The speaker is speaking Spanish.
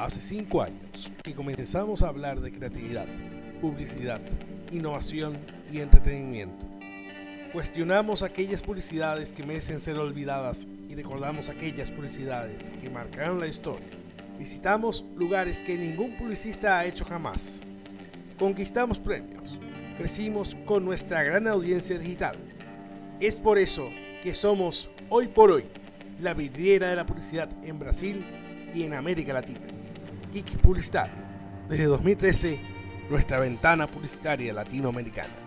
Hace cinco años que comenzamos a hablar de creatividad, publicidad, innovación y entretenimiento. Cuestionamos aquellas publicidades que merecen ser olvidadas y recordamos aquellas publicidades que marcaron la historia. Visitamos lugares que ningún publicista ha hecho jamás. Conquistamos premios. Crecimos con nuestra gran audiencia digital. Es por eso que somos, hoy por hoy, la vidriera de la publicidad en Brasil y en América Latina. Geek Publicitario. Desde 2013, nuestra ventana publicitaria latinoamericana.